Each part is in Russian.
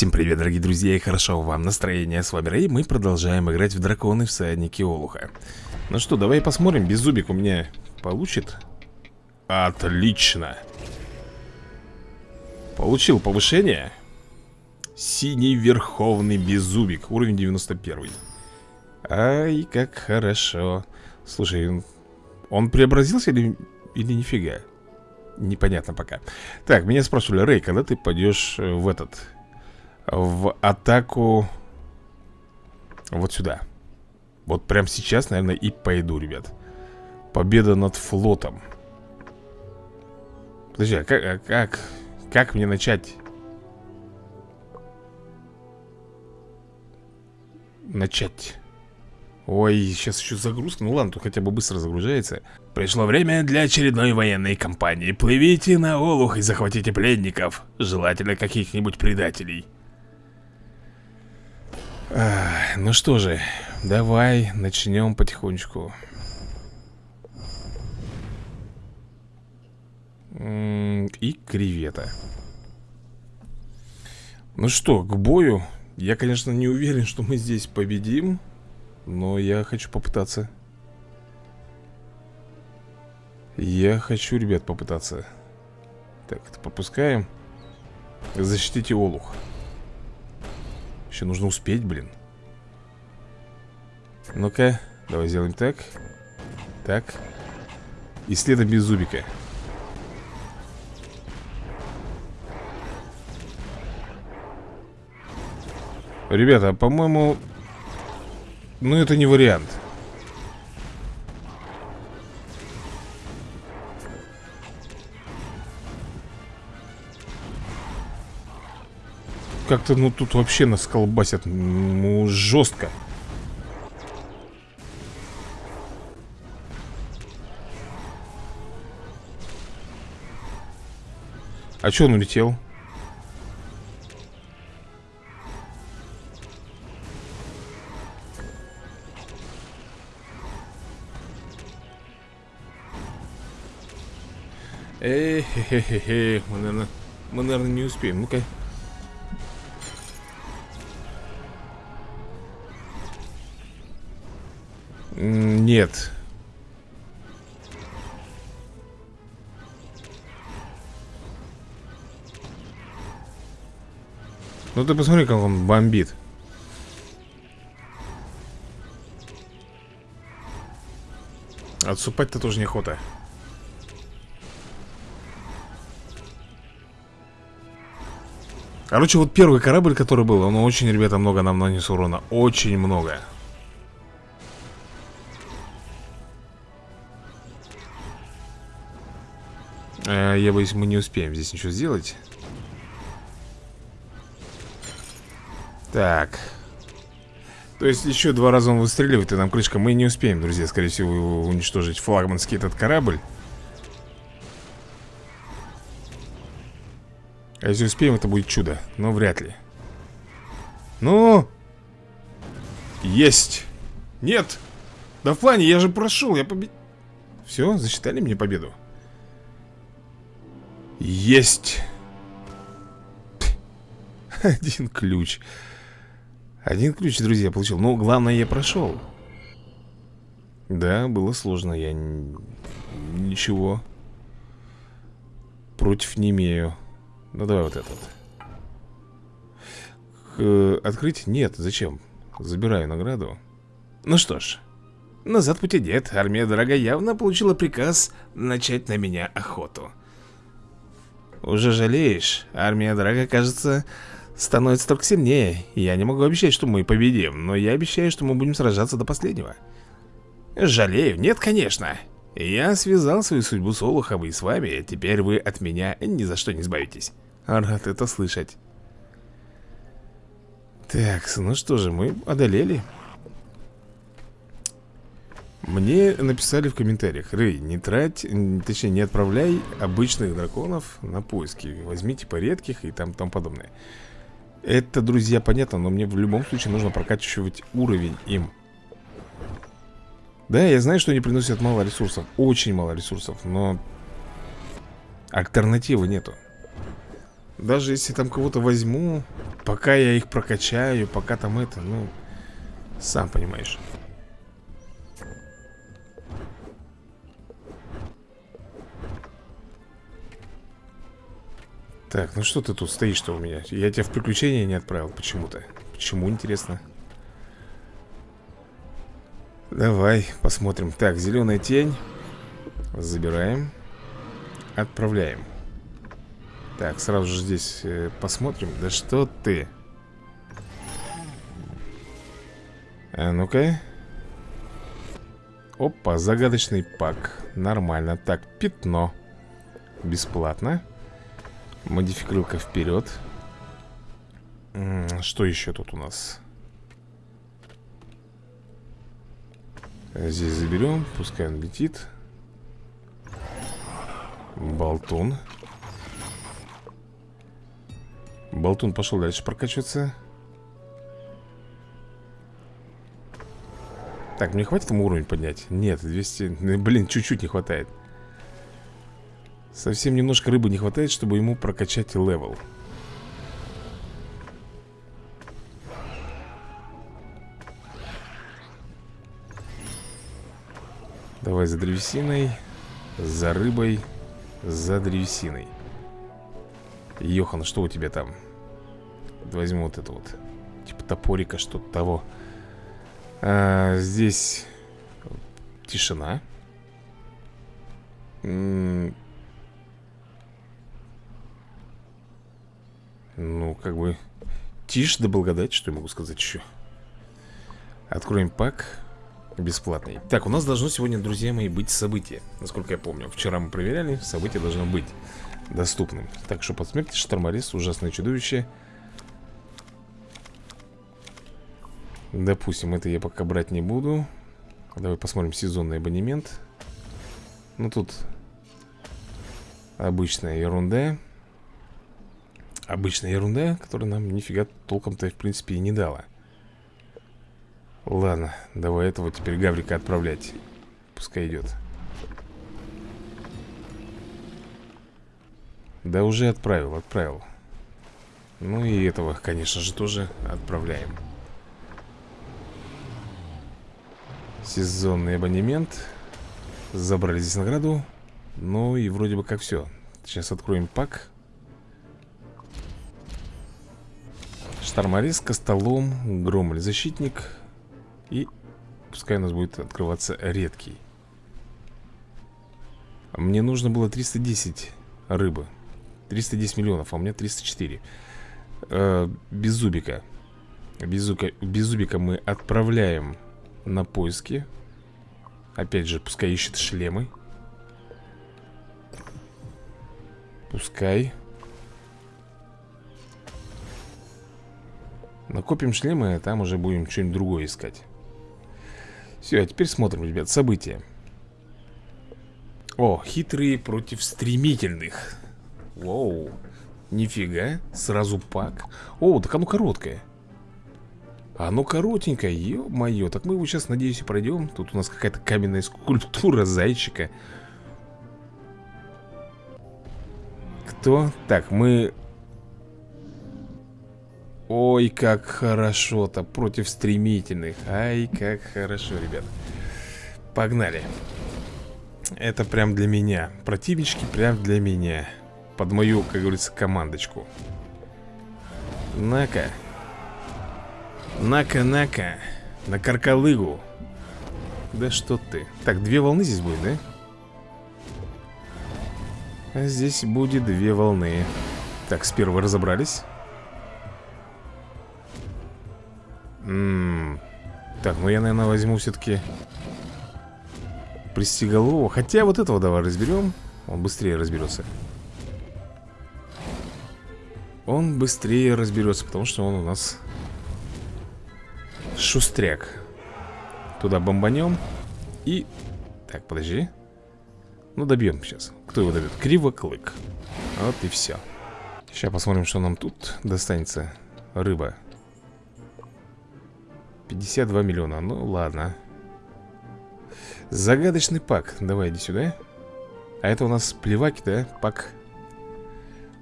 Всем привет, дорогие друзья, и хорошо вам настроение. С вами Рэй, мы продолжаем играть в Драконы Всадники Олуха. Ну что, давай посмотрим, беззубик у меня получит? Отлично. Получил повышение. Синий Верховный Беззубик, уровень 91. Ай, как хорошо. Слушай, он преобразился или, или нифига? Непонятно пока. Так, меня спрашивали, Рэй, когда ты пойдешь в этот в атаку вот сюда. Вот прямо сейчас, наверное, и пойду, ребят. Победа над флотом. Подожди, а как, а как, как мне начать? Начать. Ой, сейчас еще загрузка. Ну ладно, тут хотя бы быстро загружается. Пришло время для очередной военной кампании. Плывите на Олух и захватите пленников. Желательно каких-нибудь предателей. Ну что же, давай начнем потихонечку. И кревета. Ну что, к бою. Я, конечно, не уверен, что мы здесь победим. Но я хочу попытаться. Я хочу, ребят, попытаться. Так, это попускаем. Защитите Олух. Еще нужно успеть, блин. Ну-ка, давай сделаем так. Так. И следом без зубика. Ребята, по-моему Ну это не вариант как-то, ну, тут вообще нас колбасят Ну, жестко А что он улетел? Эй, хе хе хе мы, наверное, мы, наверное, не успеем. Ну-ка. Нет. Ну ты посмотри, как он бомбит. Отсупать-то тоже неохота. Короче, вот первый корабль, который был, он очень, ребята, много нам нанес урона. Очень много. Я боюсь, мы не успеем здесь ничего сделать. Так. То есть еще два раза он выстреливает И нам крышка. Мы не успеем, друзья, скорее всего Уничтожить. Флагманский этот корабль. А если успеем, это будет чудо. Но вряд ли. Ну! Есть! Нет! Да в плане, я же прошел, я победил Все, засчитали мне победу есть. Один ключ. Один ключ, друзья, получил. Но главное, я прошел. Да, было сложно Я ничего Против не имею. Ну, давай вот этот. Открыть? Нет, зачем? Забираю награду. Ну что ж Назад пути нет. Армия Драга явно получила приказ Начать на меня охоту уже жалеешь? Армия Драга, кажется, становится только сильнее. Я не могу обещать, что мы победим, но я обещаю, что мы будем сражаться до последнего. Жалею? Нет, конечно. Я связал свою судьбу с Олухом и с вами, теперь вы от меня ни за что не избавитесь. Рад это слышать. Так, ну что же, мы одолели. Мне написали в комментариях Рэй, не трать, точнее не отправляй обычных драконов на поиски. Возьмите по редких и там тому подобное Это, друзья, понятно, но мне в любом случае нужно прокачивать уровень им. Да, я знаю, что они приносят мало ресурсов, очень мало ресурсов, но альтернативы нету. Даже если там кого-то возьму, Пока я их прокачаю, пока там это, ну Сам понимаешь Так, ну что ты тут стоишь-то у меня? Я тебя в приключения не отправил почему-то. Почему, интересно? Давай, посмотрим. Так, зеленая тень. Забираем. Отправляем. Так, сразу же здесь э, посмотрим. Да что ты? А ну-ка. Опа, загадочный пак. Нормально. Так, пятно. Бесплатно Модификрылка вперед. Что еще тут у нас? Здесь заберем, пускай он летит. Болтун. Болтун пошел дальше прокачиваться. Так, мне хватит ему уровень поднять? Нет, 200... Ну, блин, чуть-чуть не хватает Совсем немножко рыбы не хватает, чтобы ему прокачать level. Давай за древесиной За рыбой За древесиной. Йохан, что у тебя там? Возьму вот это вот Типа топорика, что-то того. А, Здесь Тишина. М Ну, как бы Тишь да благодать, что я могу сказать еще Откроем пак Бесплатный. Так, у нас должно сегодня, друзья мои, быть событие. Насколько я помню Вчера мы проверяли, событие должно быть доступным. Так что посмотрите, Шторморез, ужасное чудовище. Допустим, это я пока брать не буду. Давай посмотрим сезонный абонемент. Ну тут Обычная ерунда Обычная ерунда, которая нам нифига толком-то в принципе и не дала. Ладно, давай этого теперь Гаврика отправлять. Пускай идет Да уже отправил, отправил. Ну и этого, конечно же, тоже отправляем. Сезонный абонемент. Забрали здесь награду. Ну и вроде бы как все Сейчас откроем пак Шторморез, Костолом, Гром или Защитник. И пускай у нас будет открываться редкий. Мне нужно было 310 рыбы. 310 миллионов, а у меня 304 э, Без зубика. Без мы отправляем на поиски. Опять же, пускай ищет шлемы. Пускай Накопим шлемы, а там уже будем что-нибудь другое искать. Все, а теперь смотрим, ребят, события. О, хитрые против стремительных. Воу Нифига, сразу пак. О, так оно короткое. Оно коротенькое, ё-моё Так мы его сейчас, надеюсь, и пройдем Тут у нас какая-то каменная скульптура зайчика. Кто? Так, мы Ой, как хорошо-то Против стремительных. Ай, как хорошо, ребят. Погнали. Это прям для меня. Противнички прям для меня. Под мою, как говорится, командочку. На-ка. На-ка, на-ка. На каркалыгу. Да что ты. Так, две волны здесь будет, да? А здесь будет две волны. Так, с первой разобрались М. -м -м. Так, ну я, наверное, возьму все-таки Пристеголового Хотя вот этого давай разберем Он быстрее разберется Он быстрее разберется Потому что он у нас Шустряк. Туда бомбанем И... Так, подожди. Ну, добьем сейчас Кто его добьет? Кривоклык. Вот и все Сейчас посмотрим, что нам тут достанется. Рыба 52 миллиона, ну ладно Загадочный пак Давай, иди сюда А это у нас плеваки, да? Пак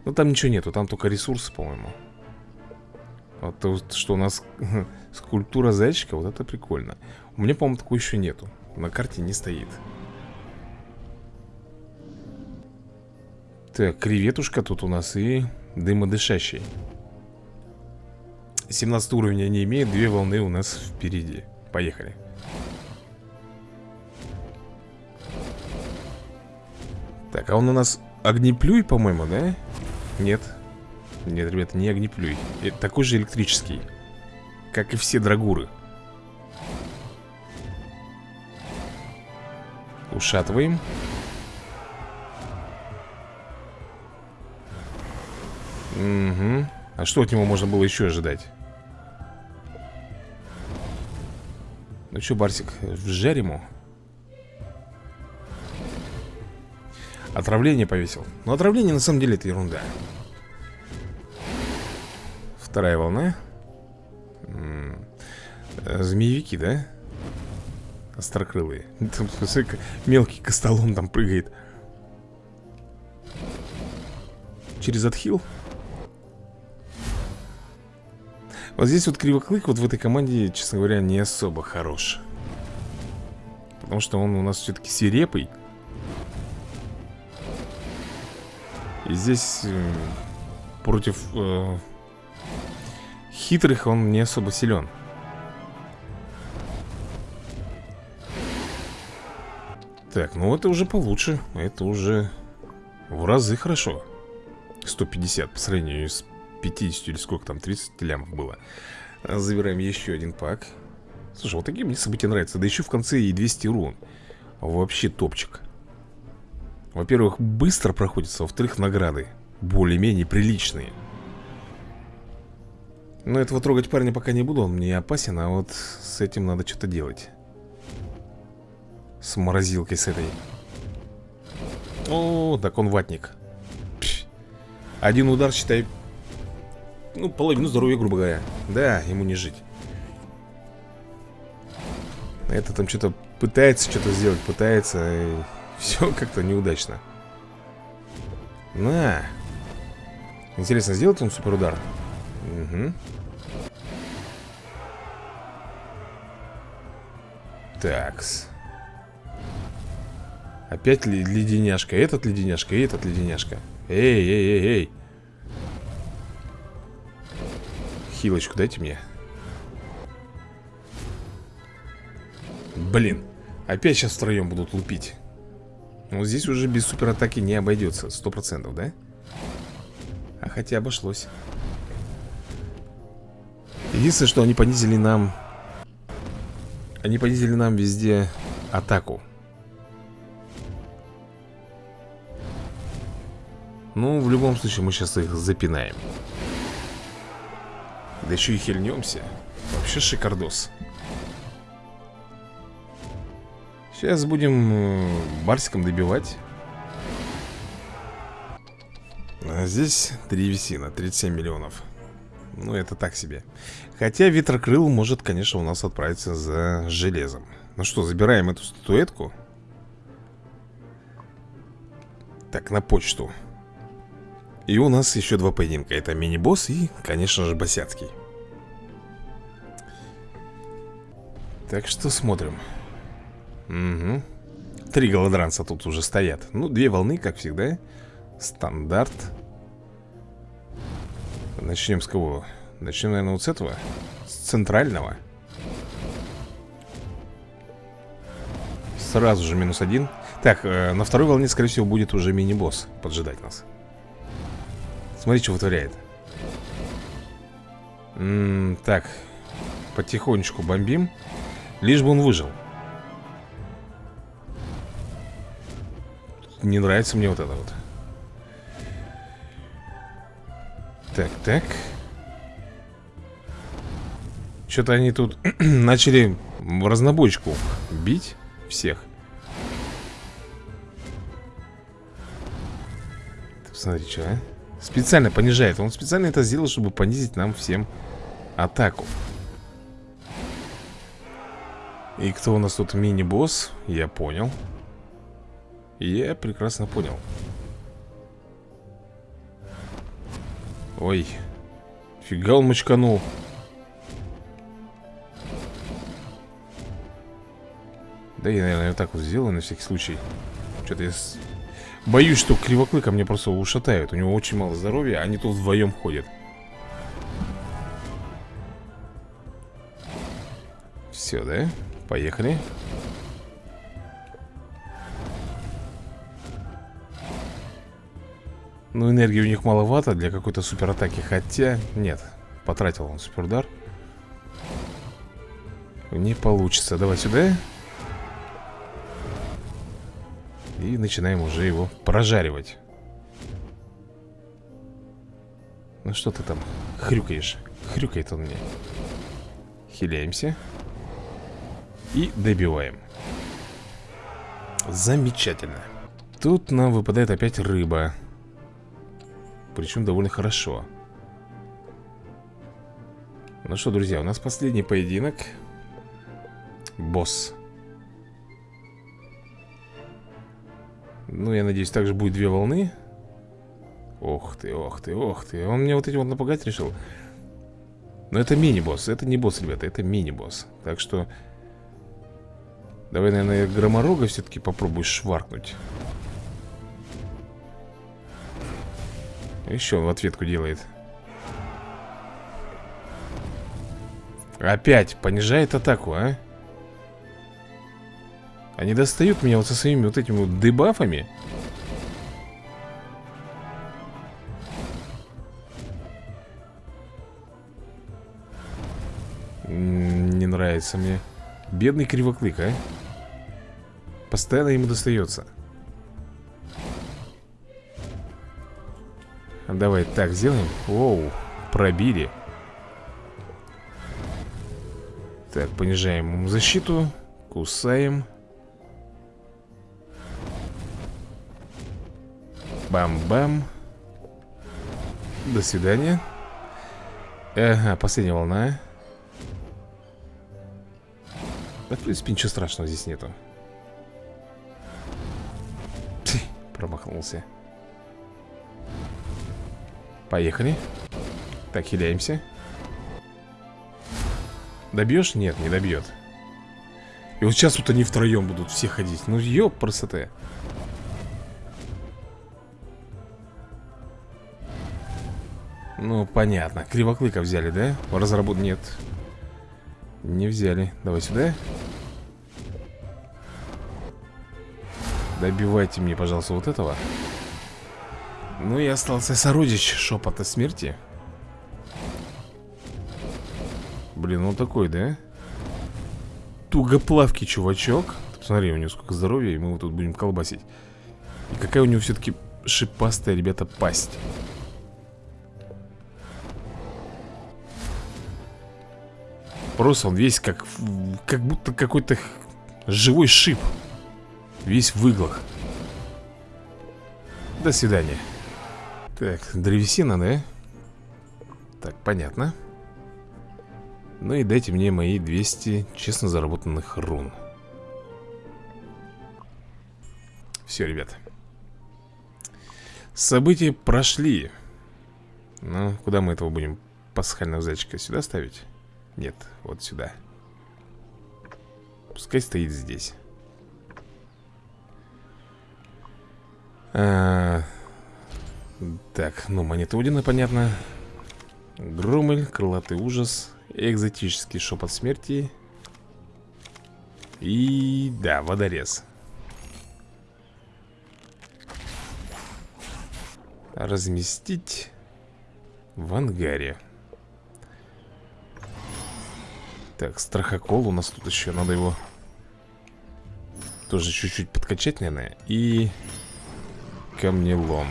Ну там ничего нету, там только ресурсы, по-моему Вот то, что у нас скульптура зайчика, вот это прикольно. У меня, по-моему, такой еще нету. На карте не стоит. Так, креветушка тут у нас и дымодышащий. 17 уровня не имеет, две волны у нас впереди. Поехали. Так, а он у нас огнеплюй, по-моему, да? Нет. Нет, ребята, не огнеплюй. Это такой же электрический. Как и все драгуры. Ушатываем. Угу. А что от него можно было еще ожидать? Ну что, Барсик, вжарь ему. Отравление повесил. Но отравление на самом деле это ерунда. Вторая волна. -м Змеевики, да? Острокрылые. Там, мелкий костолом там прыгает. Через отхил. Вот здесь вот Кривоклык вот в этой команде, честно говоря, не особо хорош. Потому что он у нас все-таки свирепый. И здесь э, против э, хитрых он не особо силен. Так, ну это уже получше. Это уже в разы хорошо. 150 по сравнению с 50 или сколько там, 30 лямов было. Забираем еще один пак. Слушай, вот такие мне события нравятся. Да еще в конце и 200 рун. Вообще топчик. Во-первых, быстро проходится, во-вторых, награды более-менее приличные. Но этого трогать парня пока не буду, он мне опасен, а вот с этим надо что-то делать. С морозилкой с этой. О, так он ватник. Один удар, считай, ну, половину здоровья, грубо говоря. Да, ему не жить. Это там что-то пытается что-то сделать, пытается. И все как-то неудачно. На. Интересно, сделает он суперудар? Угу. Такс. Опять леденяшка. Этот леденяшка и этот леденяшка. Эй, эй, эй, эй. Хилочку дайте мне. Блин. Опять сейчас втроем будут лупить. Ну, здесь уже без суператаки не обойдется. Сто процентов, да? А хотя обошлось. Единственное, что они понизили нам... Они понизили нам везде атаку. Ну, в любом случае, мы сейчас их запинаем. Да еще и хильнемся. Вообще шикардос. Сейчас будем э, барсиком добивать. А здесь древесина, 37 миллионов. Ну, это так себе. Хотя ветрокрыл может, конечно, у нас отправиться за железом. Ну что, забираем эту статуэтку. Так, на почту. И у нас еще два поединка. Это мини-босс и, конечно же, босяцкий. Так что смотрим. Угу Три голодранца тут уже стоят. Ну, две волны, как всегда. Стандарт. Начнем с кого? Начнем, наверное, вот с этого. С центрального. Сразу же минус один. Так, э, на второй волне, скорее всего, будет уже мини-босс Поджидать нас Смотри, что вытворяет. М -м Так Потихонечку бомбим Лишь бы он выжил. Не нравится мне вот это вот. Так, так. Что-то они тут начали в разнобойчику бить всех. Смотри, что, а Специально понижает Он специально это сделал, чтобы понизить нам всем атаку И кто у нас тут мини-босс? Я понял Я прекрасно понял Ой Фига он мочканул. Да я, наверное, вот так вот сделаю на всякий случай. Что-то я. Боюсь, что кривоклыка мне просто ушатают. У него очень мало здоровья, они тут вдвоем ходят. Все, да? Поехали. Ну, энергии у них маловато для какой-то суператаки Хотя, нет, потратил он супердар Не получится Давай сюда И начинаем уже его прожаривать. Ну что ты там хрюкаешь? Хрюкает он мне. Хиляемся. И добиваем. Замечательно. Тут нам выпадает опять рыба. Причем довольно хорошо. Ну что, друзья, у нас последний поединок. Босс Ну, я надеюсь, также будет две волны. Ох ты, ох ты, ох ты. Он мне вот эти вот напугать решил. Но это мини-босс, это не босс, ребята, это мини-босс. Так что Давай, наверное, громорога все-таки попробую шваркнуть. Еще он в ответку делает. Опять понижает атаку, а? Они достают меня вот со своими вот этими вот дебафами. Не нравится мне. Бедный кривоклык, а? Постоянно ему достается. Давай так сделаем. Оу, пробили. Так, понижаем ему защиту. Кусаем Бам-бам. До свидания. Ага, последняя волна. Да, в принципе, ничего страшного здесь нету. Промахнулся. Поехали. Так, хиляемся. Добьешь? Нет, не добьет. И вот сейчас вот они втроем будут все ходить. Ну, ёп, красота Ну, понятно. Кривоклыка взяли, да? Разработ... Нет. Не взяли. Давай сюда. Добивайте мне, пожалуйста, вот этого. Ну и остался сородич шепота смерти. Блин, он такой, да? Тугоплавкий чувачок. Посмотри, у него сколько здоровья, и мы его тут будем колбасить. И какая у него все-таки шипастая, ребята, пасть Просто он весь как Как будто какой-то живой шип Весь в иглах До свидания так, древесина, да? Так, понятно Ну и дайте мне мои 200 честно заработанных рун Все, ребят События прошли Ну, куда мы этого будем пасхального зайчика? Сюда ставить? Нет, вот сюда. Пускай стоит здесь. А, так, ну, монета Одина, понятно. Громель, крылатый ужас Экзотический шепот смерти. И, да, водорез. Разместить В ангаре Так, страхокол у нас тут еще Надо его Тоже чуть-чуть подкачать, наверное. И камнелом.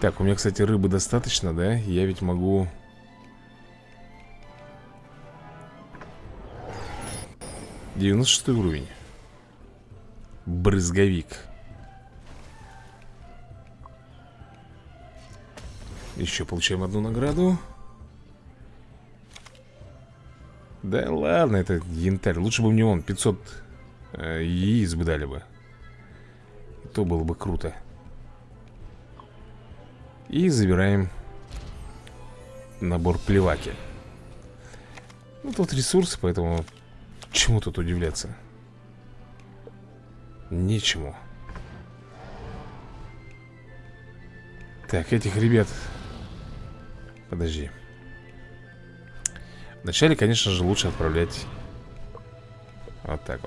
Так, у меня, кстати, рыбы достаточно, да? Я ведь могу... Девяносто шестой уровень. Брызговик Еще получаем одну награду. Да ладно, это янтарь. Лучше бы мне он 500 э, яиц бы дали бы. То было бы круто. И забираем набор плеваки. Ну тут ресурсы, поэтому Чему тут удивляться? Нечему. Так, этих ребят Подожди. Вначале, конечно же, лучше отправлять Вот так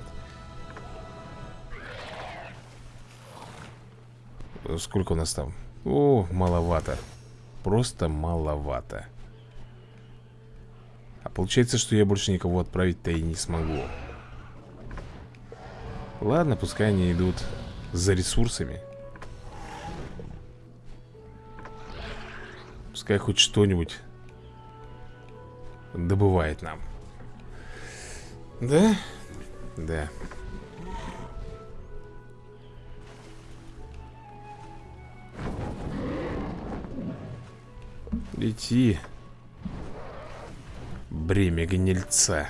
вот. Сколько у нас там? О, маловато. Просто маловато. А получается, что я больше никого отправить-то и не смогу. Ладно, пускай они идут за ресурсами Пускай хоть что-нибудь добывает нам. Да? Да. Лети Бремя гнильца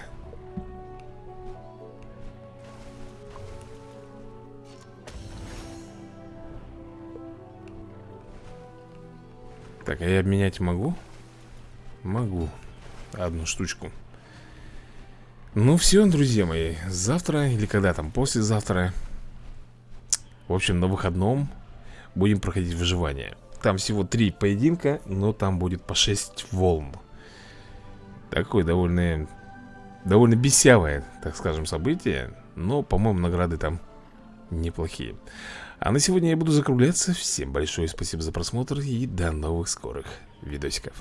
Так, а я обменять могу? Могу. Одну штучку. Ну все, друзья мои Завтра или когда там, послезавтра. В общем, на выходном Будем проходить выживание. Там всего три поединка Но там будет по 6 волн. Такое довольно Довольно бесявое, так скажем, событие Но, по-моему, награды там неплохие а на сегодня я буду закругляться. Всем большое спасибо за просмотр и до новых скорых видосиков.